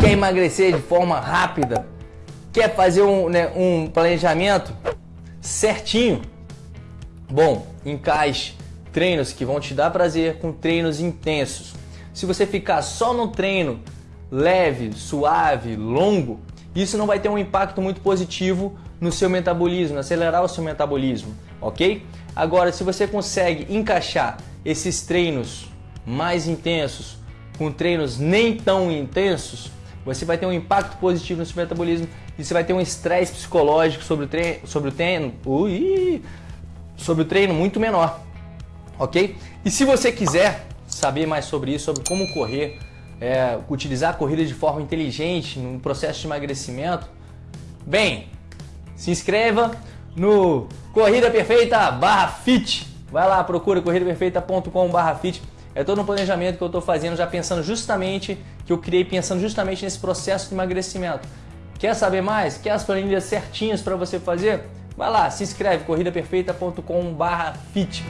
Quer emagrecer de forma rápida? Quer fazer um, né, um planejamento certinho? Bom, encaixe treinos que vão te dar prazer com treinos intensos. Se você ficar só no treino leve, suave, longo, isso não vai ter um impacto muito positivo no seu metabolismo, acelerar o seu metabolismo, ok? Agora, se você consegue encaixar esses treinos mais intensos com treinos nem tão intensos, você vai ter um impacto positivo no seu metabolismo e você vai ter um estresse psicológico sobre o treino, sobre o treino, ui, sobre o treino muito menor, ok? E se você quiser saber mais sobre isso, sobre como correr, é, utilizar a corrida de forma inteligente no processo de emagrecimento, bem, se inscreva no Corrida Perfeita barra fit. Vai lá, procura corridaperfeita.com barra fit. É todo um planejamento que eu estou fazendo, já pensando justamente, que eu criei pensando justamente nesse processo de emagrecimento. Quer saber mais? Quer as planilhas certinhas para você fazer? Vai lá, se inscreve, corridaperfeita.com barra fit.